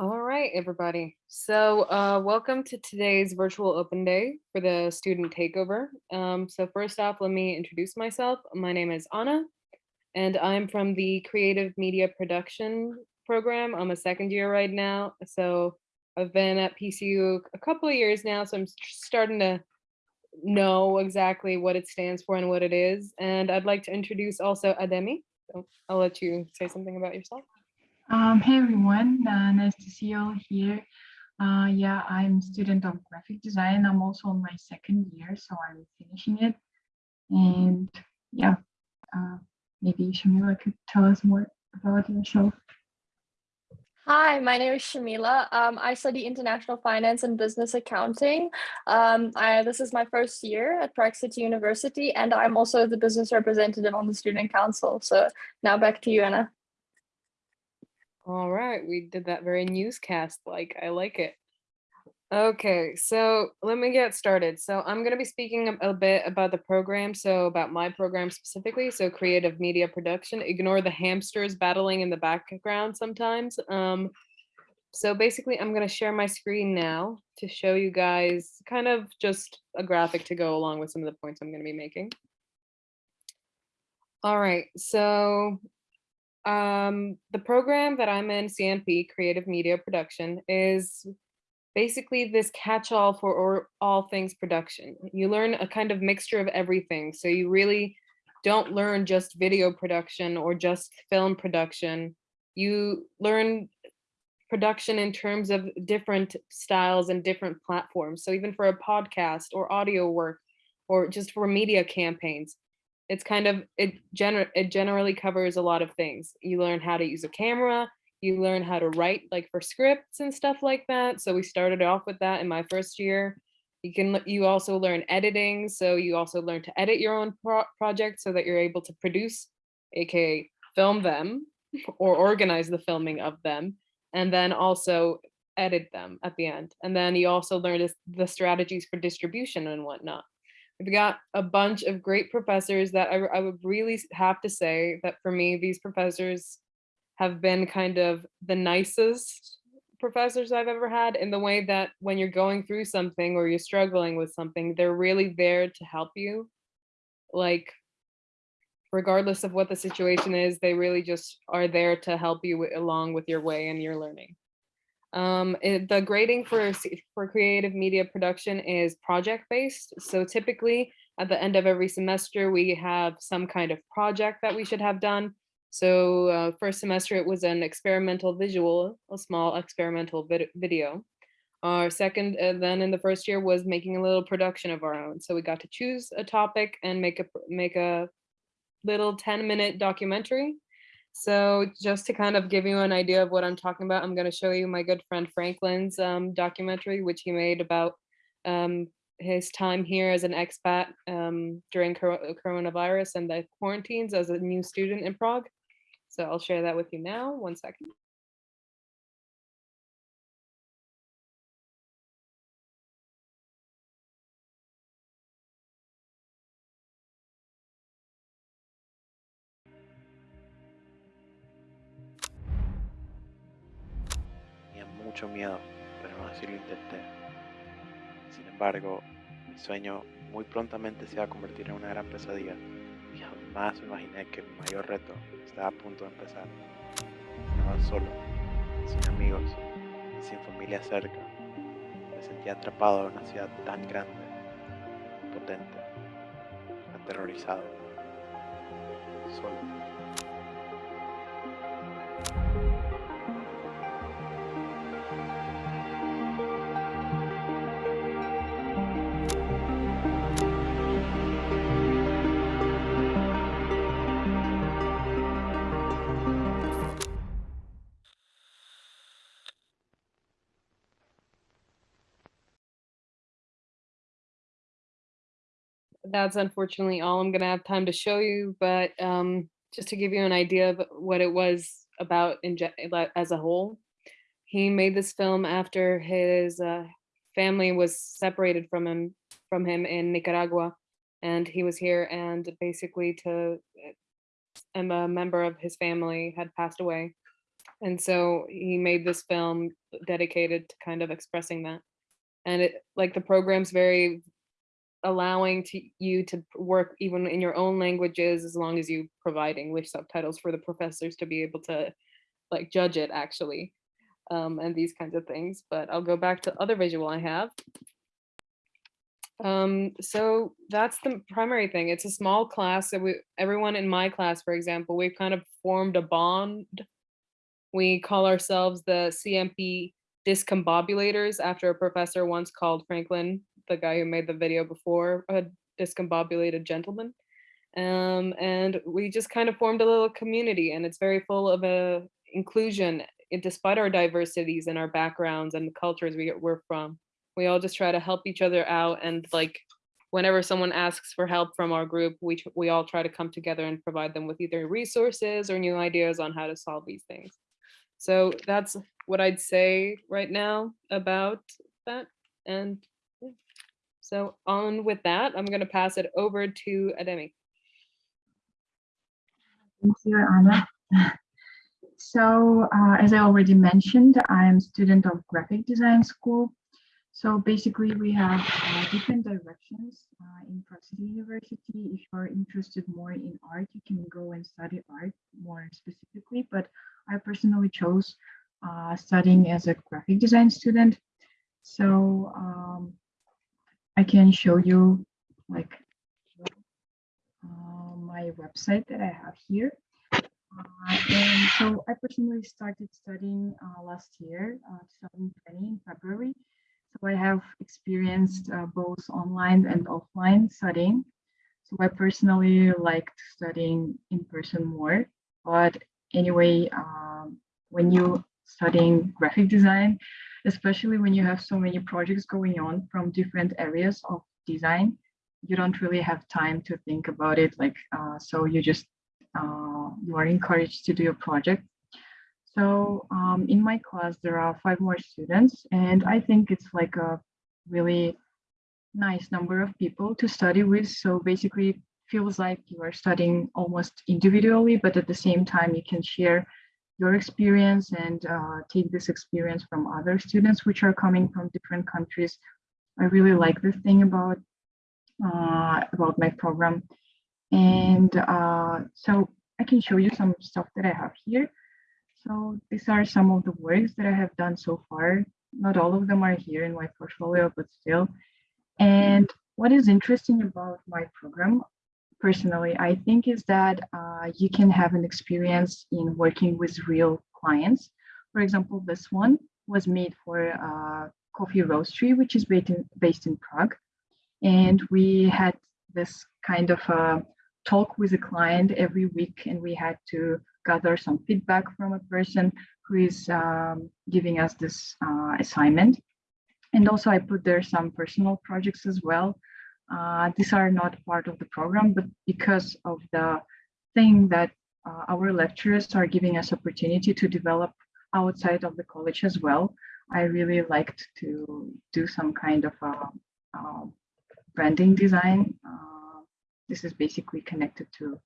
All right, everybody. So uh, welcome to today's virtual open day for the student takeover. Um, so first off, let me introduce myself. My name is Anna, and I'm from the Creative Media Production program. I'm a second year right now. So I've been at PCU a couple of years now, so I'm starting to know exactly what it stands for and what it is. And I'd like to introduce also Ademi. So I'll let you say something about yourself. Um, hey everyone, uh, nice to see you all here. Uh, yeah, I'm student of graphic design. I'm also on my second year, so I'm finishing it. And yeah, uh, maybe Shamila could tell us more about yourself. Hi, my name is Shamila. Um, I study international finance and business accounting. Um, I, this is my first year at Prague City University, and I'm also the business representative on the student council. So now back to you, Anna. All right, we did that very newscast like. I like it. Okay, so let me get started. So I'm going to be speaking a, bit about the program, so about my program specifically, so creative media production. Ignore the hamsters battling in the background sometimes. Um, so basically, I'm going to share my screen now to show you guys kind of just a graphic to go along with some of the points I'm going to be making. All right, so um, the program that I'm in, CMP, Creative Media Production, is basically this catch-all for or, all things production. You learn a kind of mixture of everything. So you really don't learn just video production or just film production. You learn production in terms of different styles and different platforms. So even for a podcast or audio work or just for media campaigns, it's kind of it gener it generally covers a lot of things. You learn how to use a camera, you learn how to write like for scripts and stuff like that. So we started off with that in my first year. You can you also learn editing, so you also learn to edit your own pro projects so that you're able to produce, aka film them or organize the filming of them, and then also edit them at the end. And then you also learn the strategies for distribution and whatnot. We've got a bunch of great professors that I, I would really have to say that for me, these professors have been kind of the nicest professors I've ever had in the way that when you're going through something or you're struggling with something, they're really there to help you. Like, regardless of what the situation is, they really just are there to help you along with your way and your learning. Um, it, the grading for, for creative media production is project-based. So typically at the end of every semester, we have some kind of project that we should have done. So uh, first semester, it was an experimental visual, a small experimental vid video. Our second, uh, then in the first year was making a little production of our own. So we got to choose a topic and make a, make a little 10 minute documentary so just to kind of give you an idea of what I'm talking about, I'm going to show you my good friend Franklin's um, documentary, which he made about um, his time here as an expat um, during coronavirus and the quarantines as a new student in Prague. So I'll share that with you now. One second. Mucho miedo, pero aún así lo intenté. Sin embargo, mi sueño muy prontamente se va a convertir en una gran pesadilla y jamás imaginé que mi mayor reto estaba a punto de empezar. Estaba solo, sin amigos sin familia cerca. Me sentía atrapado en una ciudad tan grande, potente, aterrorizado, solo. That's unfortunately all I'm gonna have time to show you, but um, just to give you an idea of what it was about in as a whole, he made this film after his uh, family was separated from him from him in Nicaragua, and he was here and basically to and a member of his family had passed away, And so he made this film dedicated to kind of expressing that. And it like the program's very allowing to you to work even in your own languages as long as you provide English subtitles for the professors to be able to like judge it actually um, and these kinds of things. But I'll go back to other visual I have. Um, so that's the primary thing. It's a small class that we, everyone in my class, for example, we've kind of formed a bond. We call ourselves the CMP discombobulators after a professor once called Franklin, the guy who made the video before, a discombobulated gentleman. Um, and we just kind of formed a little community and it's very full of uh, inclusion eh, despite our diversities and our backgrounds and the cultures we, we're from we all just try to help each other out and like whenever someone asks for help from our group we we all try to come together and provide them with either resources or new ideas on how to solve these things so that's what i'd say right now about that and. So on with that i'm going to pass it over to ademi Thank you, Anna. So, uh, as I already mentioned, I'm a student of graphic design school. So basically, we have uh, different directions uh, in Prague University. If you're interested more in art, you can go and study art more specifically. But I personally chose uh, studying as a graphic design student. So um, I can show you like uh, my website that I have here. Uh, and so I personally started studying uh, last year, uh, 2020 in February. So I have experienced uh, both online and offline studying. So I personally liked studying in person more. But anyway, um, when you studying graphic design, especially when you have so many projects going on from different areas of design, you don't really have time to think about it. Like, uh, so you just uh, you are encouraged to do a project. So um, in my class, there are five more students, and I think it's like a really nice number of people to study with. So basically, feels like you are studying almost individually, but at the same time, you can share your experience and uh, take this experience from other students which are coming from different countries. I really like this thing about uh, about my program. And uh, so I can show you some stuff that I have here. So these are some of the works that I have done so far. Not all of them are here in my portfolio, but still. And what is interesting about my program, personally, I think is that uh, you can have an experience in working with real clients. For example, this one was made for uh, Coffee Roastery, which is based in, based in Prague. And we had this kind of a talk with a client every week and we had to gather some feedback from a person who is um, giving us this uh, assignment. And also I put there some personal projects as well. Uh, these are not part of the program, but because of the thing that uh, our lecturers are giving us opportunity to develop outside of the college as well, I really liked to do some kind of a, a branding design. Uh, this is basically connected to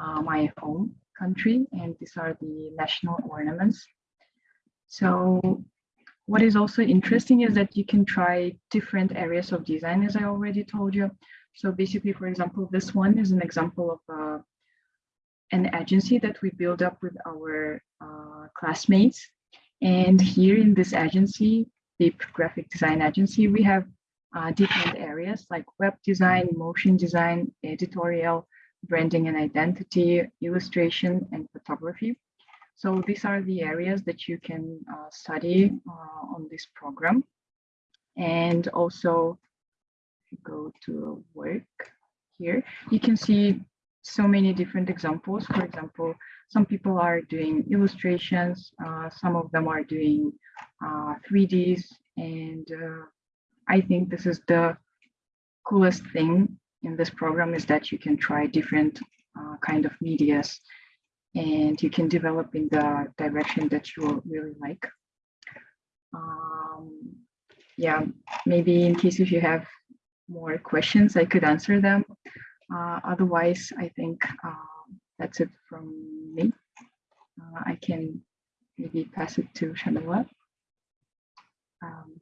uh, my home country, and these are the national ornaments. So what is also interesting is that you can try different areas of design, as I already told you. So basically, for example, this one is an example of uh, an agency that we build up with our uh, classmates. And here in this agency, the graphic design agency, we have uh, different areas like web design, motion design, editorial, branding and identity, illustration, and photography. So these are the areas that you can uh, study uh, on this program. And also, if you go to work here, you can see so many different examples. For example, some people are doing illustrations, uh, some of them are doing 3Ds, uh, and uh, I think this is the coolest thing in this program is that you can try different uh, kind of medias and you can develop in the direction that you really like. Um, yeah, maybe in case if you have more questions, I could answer them. Uh, otherwise, I think uh, that's it from me. Uh, I can maybe pass it to Shamila. Um,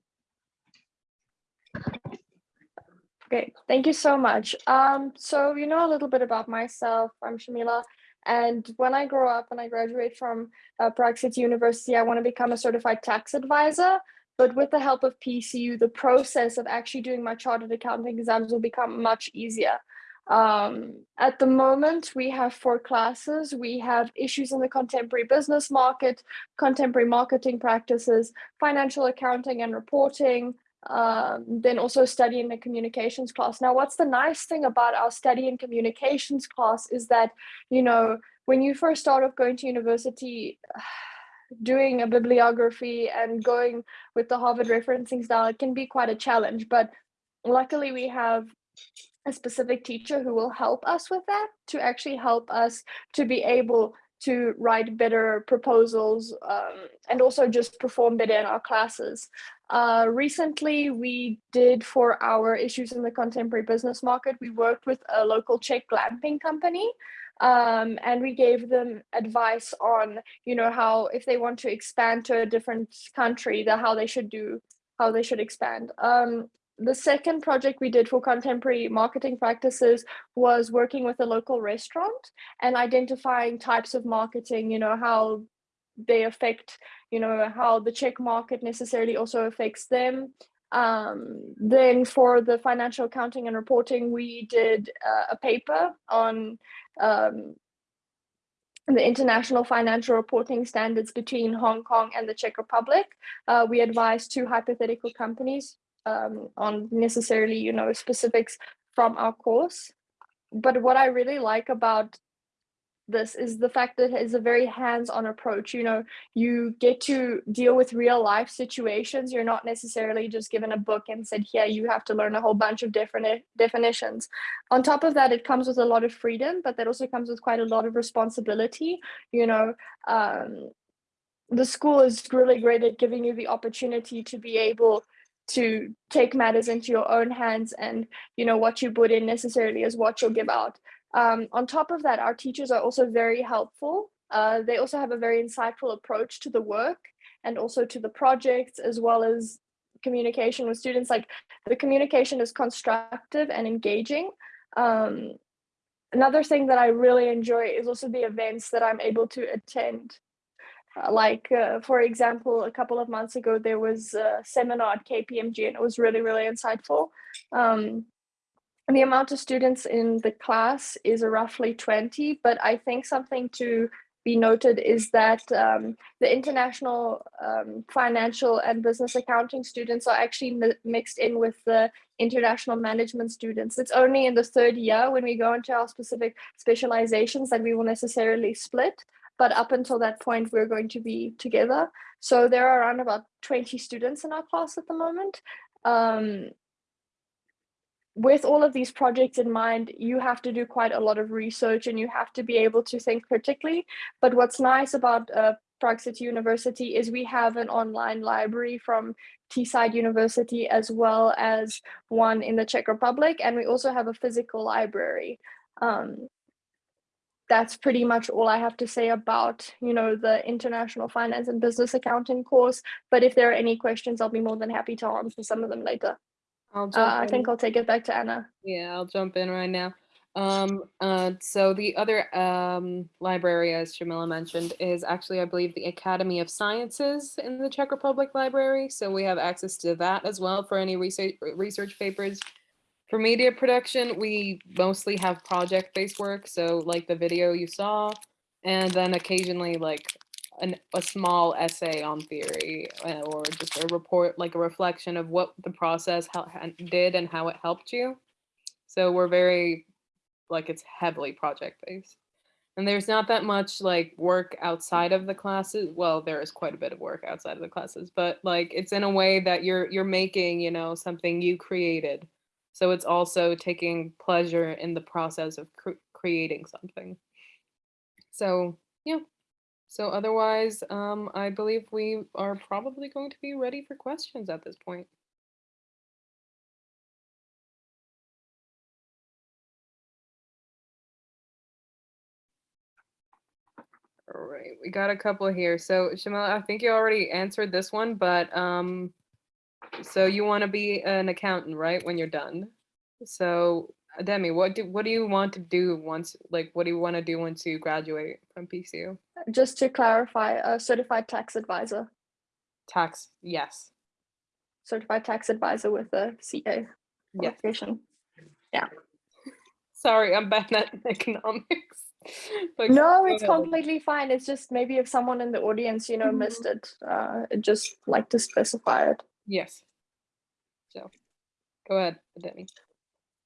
Okay, thank you so much. Um, so you know a little bit about myself. I'm Shamila, and when I grow up and I graduate from uh, Prague City University, I want to become a certified tax advisor. But with the help of PCU, the process of actually doing my chartered accounting exams will become much easier. Um, at the moment, we have four classes. We have issues in the contemporary business market, contemporary marketing practices, financial accounting and reporting, um, then also study in the communications class. Now, what's the nice thing about our study in communications class is that, you know, when you first start off going to university, doing a bibliography and going with the Harvard referencing style, it can be quite a challenge. But luckily, we have a specific teacher who will help us with that to actually help us to be able to write better proposals um, and also just perform better in our classes. Uh, recently, we did for our issues in the contemporary business market, we worked with a local Czech glamping company um, and we gave them advice on, you know, how if they want to expand to a different country, the how they should do, how they should expand. Um, the second project we did for contemporary marketing practices was working with a local restaurant and identifying types of marketing, you know, how they affect, you know, how the Czech market necessarily also affects them. Um, then for the financial accounting and reporting, we did uh, a paper on um, the international financial reporting standards between Hong Kong and the Czech Republic. Uh, we advised two hypothetical companies um, on necessarily, you know, specifics from our course. But what I really like about this is the fact that it is a very hands-on approach. You know, you get to deal with real life situations. You're not necessarily just given a book and said, here, you have to learn a whole bunch of different definitions. On top of that, it comes with a lot of freedom, but that also comes with quite a lot of responsibility. You know, um, the school is really great at giving you the opportunity to be able to take matters into your own hands and you know what you put in necessarily is what you'll give out. Um, on top of that our teachers are also very helpful. Uh, they also have a very insightful approach to the work and also to the projects as well as communication with students. Like the communication is constructive and engaging. Um, another thing that i really enjoy is also the events that i'm able to attend like, uh, for example, a couple of months ago, there was a seminar at KPMG and it was really, really insightful. Um, and the amount of students in the class is roughly 20, but I think something to be noted is that um, the international um, financial and business accounting students are actually mi mixed in with the international management students. It's only in the third year when we go into our specific specializations that we will necessarily split but up until that point, we're going to be together. So there are around about 20 students in our class at the moment. Um, with all of these projects in mind, you have to do quite a lot of research and you have to be able to think critically. But what's nice about uh, Prague City University is we have an online library from Teesside University as well as one in the Czech Republic. And we also have a physical library. Um, that's pretty much all I have to say about, you know, the international finance and business accounting course. But if there are any questions, I'll be more than happy to answer some of them later. I'll Uh, I think. I'll take it back to Anna. Yeah, I'll jump in right now. Um, uh, so the other um, library, as Shamila mentioned, is actually, I believe, the Academy of Sciences in the Czech Republic Library. So we have access to that as well for any research research papers. For media production, we mostly have project-based work. So like the video you saw, and then occasionally like an, a small essay on theory uh, or just a report, like a reflection of what the process did and how it helped you. So we're very, like it's heavily project-based. And there's not that much like work outside of the classes. Well, there is quite a bit of work outside of the classes, but like it's in a way that you're you're making, you know, something you created. So it's also taking pleasure in the process of cr creating something. So yeah. So otherwise, um, I believe we are probably going to be ready for questions at this point. All right, we got a couple here. So Shamila, I think you already answered this one, but um, so you want to be an accountant, right? When you're done. So Demi, what do what do you want to do once? Like, what do you want to do once you graduate from PCU? Just to clarify, a certified tax advisor, Tax, yes, certified tax advisor with a CA yes. qualification. Sorry, I'm bad at economics. But No, it's completely fine. It's just maybe if someone in the audience, you know, Mhm. missed it, uh, just like to specify it. Yes. So, go ahead, Demi.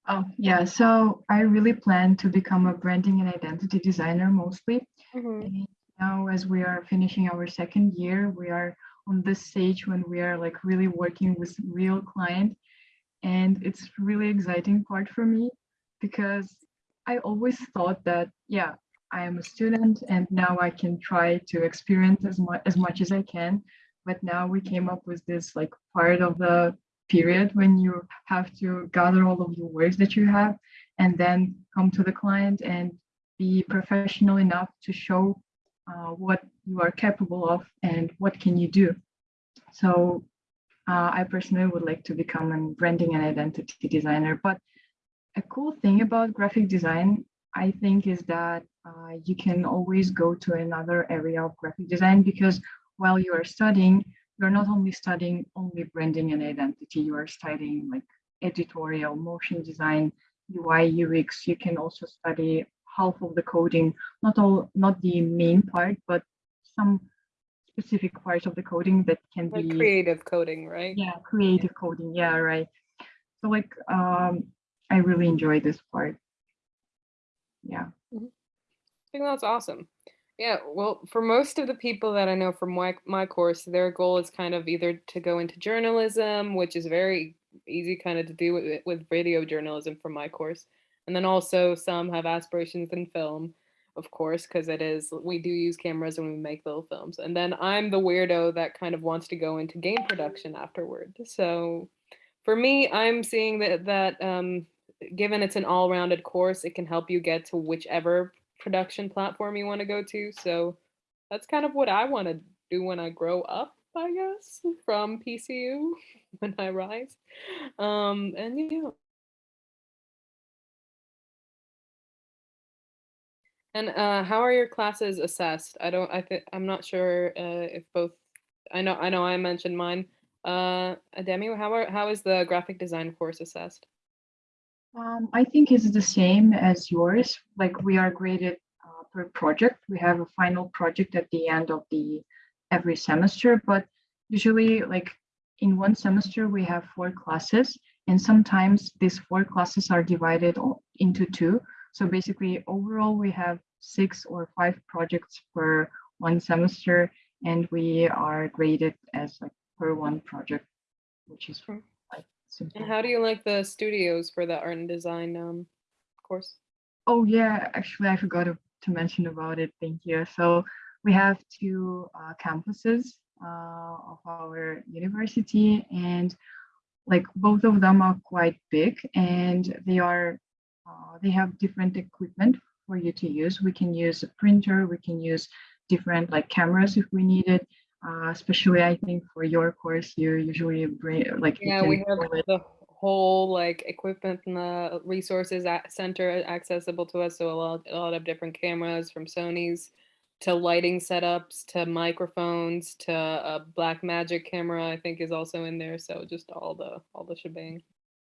Oh, yeah. So I really plan to become a branding and identity designer mostly. Mm-hmm. And now, as we are finishing our second year, we are on this stage when we are like really working with real client. And it's really exciting part for me because I always thought that, yeah, I am a student and now I can try to experience as much as much as I can. But now we came up with this like part of the period when you have to gather all of your words that you have and then come to the client and be professional enough to show uh, what you are capable of and what can you do. So uh, I personally would like to become a branding and identity designer. But a cool thing about graphic design, I think, is that uh, you can always go to another area of graphic design because while you are studying, you're not only studying only branding and identity, you are studying like editorial, motion design, UI, UX. You can also study half of the coding, not all, not the main part, but some specific parts of the coding that can Like be creative coding, right? yeah creative coding yeah right so like um i really enjoy this part yeah I think that's awesome. Yeah, well, for most of the people that I know from my, my course, their goal is kind of either to go into journalism, which is very easy kind of to do with, with radio journalism from my course. And then also some have aspirations in film, of course, because it is, we do use cameras when we make little films. And then I'm the weirdo that kind of wants to go into game production afterward. So for me, I'm seeing that, that um, given it's an all-rounded course, it can help you get to whichever production platform you want to go to. So that's kind of what I want to do when I grow up, I guess, from PCU when I rise. Um, and yeah. And uh, how are your classes assessed? I don't. I think I'm not sure uh, if both. I know. I know. I mentioned mine. Uh, Demi, how are how is the graphic design course assessed? Um, i think it's the same as yours. Like we are graded uh, per project. We have a final project at the end of the every semester but usually like in one semester we have four classes and sometimes these four classes are divided into two. So basically overall we have six or five projects per one semester and we are graded as like per one project which is Hmm. And how do you like the studios for the art and design um, course? Oh yeah, actually I forgot to, to mention about it. Thank you. So we have two uh, campuses uh, of our university and like both of them are quite big and they are uh, they have different equipment for you to use. We can use a printer, we can use different like cameras if we need it. Uh, especially I think for your course, you usually bring like Yeah, we have the whole like equipment and the resources at center accessible to us. So a lot, a lot of different cameras from Sony's to lighting setups to microphones to a Blackmagic camera i think is also in there so just all the all the shebang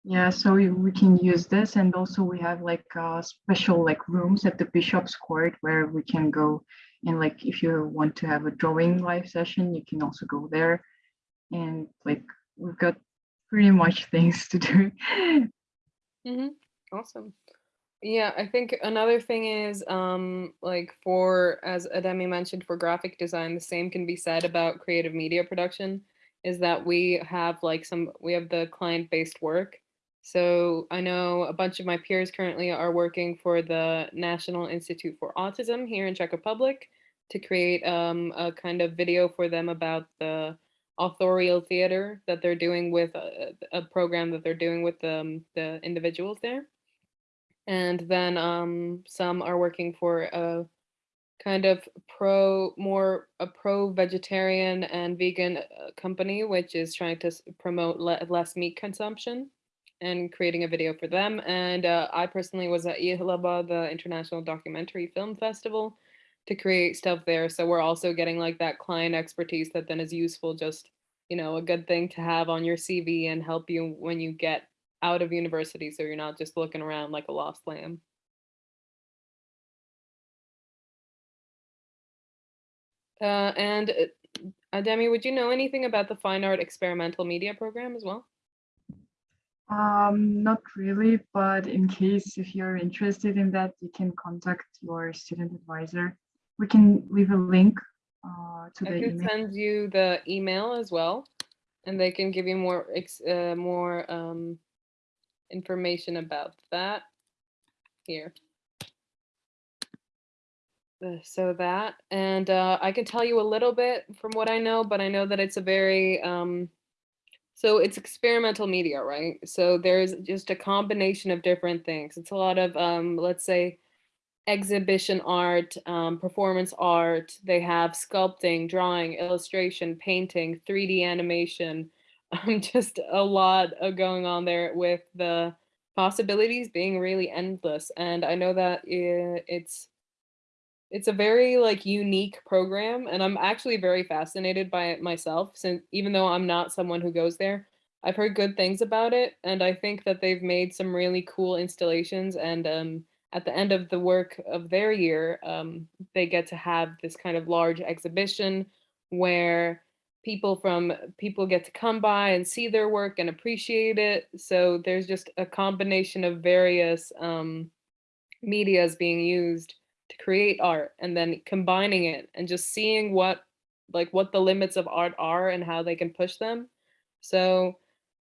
Yeah, so we, we can use this and also we have like uh, special like rooms at the Bishop's Court where we can go and like if you want to have a drawing live session, you can also go there. And like we've got pretty much things to do. hmm Awesome. Yeah, I think another thing is um like for as Ademi mentioned for graphic design, the same can be said about creative media production is that we have like some we have the client-based work. So I know a bunch of my peers currently are working for the National Institute for Autism here in Czech Republic to create um, a kind of video for them about the authorial theater that they're doing with a, a program that they're doing with um, the individuals there. And then um, some are working for a kind of pro more a pro vegetarian and vegan uh, company which is trying to promote le- less meat consumption and creating a video for them and uh, i personally was at Jihlava, the international documentary film festival to create stuff there so we're also getting like that client expertise that then is useful just you know a good thing to have on your cv and help you when you get out of university so you're not just looking around like a lost lamb Uh, and uh, Demi, would you know anything about the fine art experimental media program as well? Um, not really, but in case if you're interested in that, you can contact your student advisor. We can leave a link uh, to I the email. send you the email as well, and they can give you more uh, more um, information about that here. Uh, so that, and uh, I can tell you a little bit from what I know, but I know that it's a very um, so it's experimental media, right? So there's just a combination of different things. It's a lot of um, let's say exhibition art, um, performance art. They have sculpting, drawing, illustration, painting, 3D animation. Um, just a lot of going on there with the possibilities being really endless. And I know that it's it's a very like unique program, and I'm actually very fascinated by it myself. Since even though I'm not someone who goes there, I've heard good things about it, and I think that they've made some really cool installations. And um, at the end of the work of their year, um, they get to have this kind of large exhibition where people from people get to come by and see their work and appreciate it. So there's just a combination of various um, medias being used to create art and then combining it and just seeing what like what the limits of art are and how they can push them. So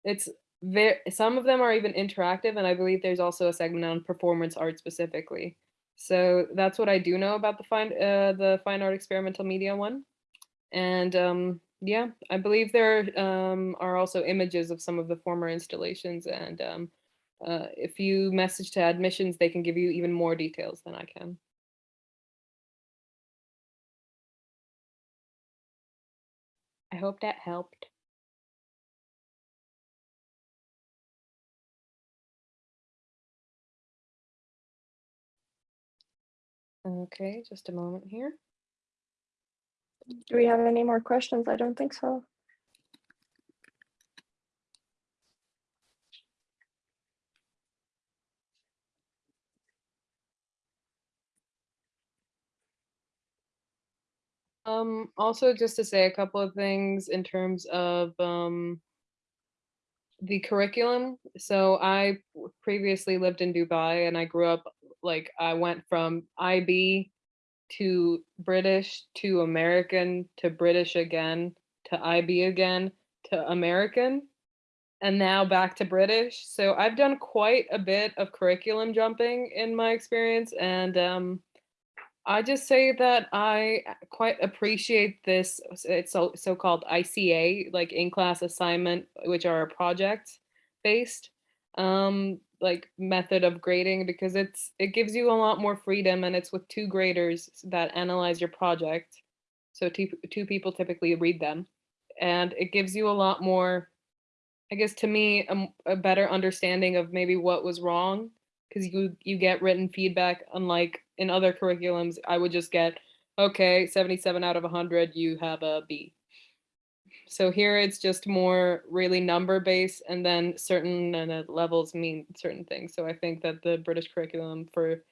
it's there some of them are even interactive and I believe there's also a segment on performance art specifically. So that's what I do know about the fine uh, the fine art experimental media one. And um yeah, I believe there um, are also images of some of the former installations and um, uh, if you message to admissions, they can give you even more details than I can. Hope that helped. Okay, just a moment here. Do we have any more questions? I don't think so. Um, also just to say a couple of things in terms of um, the curriculum. So I previously lived in Dubai and I grew up like I went from IB to British to American to British again to IB again to American and now back to British. So I've done quite a bit of curriculum jumping in my experience and um I just say that I quite appreciate this. It's so so-called ICA, like in-class assignment, which are project based, um, like method of grading because it's it gives you a lot more freedom and it's with two graders that analyze your project. So two two people typically read them, and it gives you a lot more I guess to me, a better understanding of maybe what was wrong because you you get written feedback. Unlike in other curriculums, I would just get, okay, 77 out of 100, you have a B. So here it's just more really number based, and then certain uh, levels mean certain things. So I think that the British curriculum for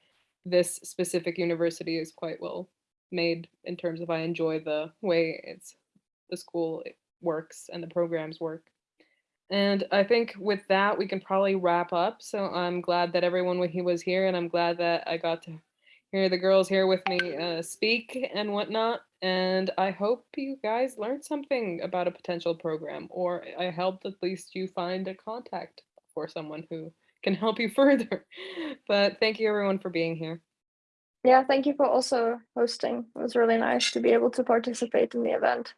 this specific university is quite well made in terms of I enjoy the way it's the school works and the programs work. And I think with that, we can probably wrap up. So I'm glad that everyone was here, and I'm glad that I got to hear the girls here with me uh, speak and whatnot. And I hope you guys learned something about a potential program, or I helped at least you find a contact for someone who can help you further. But thank you everyone for being here. Yeah, thank you for also hosting. It was really nice to be able to participate in the event.